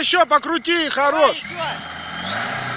еще покрути, хорош. Давай еще.